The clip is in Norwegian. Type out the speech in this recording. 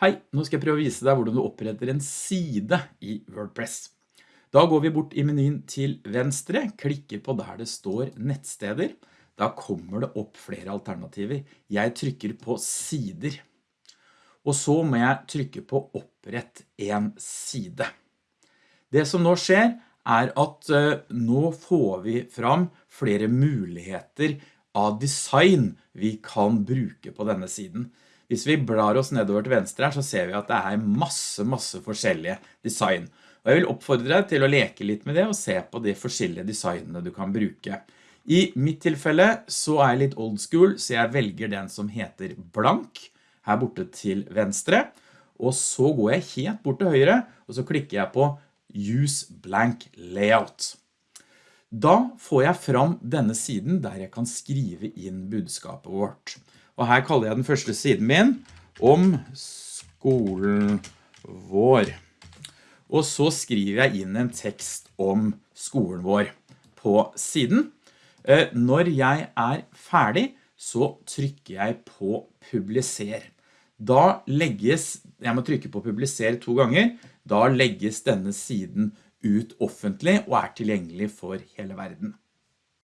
Hei, nå skal jeg prøve å vise deg hvordan du oppretter en side i WordPress. Da går vi bort i menyen til venstre, klikker på der det står nettsteder. Da kommer det opp flere alternativer. Jeg trykker på sider. Og så må jeg trykke på opprett en side. Det som nå skjer er at uh, nå får vi fram flere muligheter av design vi kan bruke på denne siden. Hvis vi blar oss nedover til venstre her, så ser vi at det er masse, masse forskjellige design. Og jeg vil oppfordre deg til å leke litt med det og se på de forskjellige designene du kan bruke. I mitt tilfelle så er jeg litt old school, så jeg velger den som heter blank, her borte til venstre. Og så går jeg helt bort til høyre, og så klikker jeg på Use Blank Layout. Da får jeg fram denne siden der jeg kan skrive inn budskapet vårt. Og her kaller jeg den første siden min om skolen vår. Og så skriver jeg inn en tekst om skolen vår på siden. Eh, når jeg er ferdig, så trykker jeg på publiser. Da legges, jeg må trykke på publiser to ganger, da legges denne siden ut offentlig og er tilgjengelig for hele verden.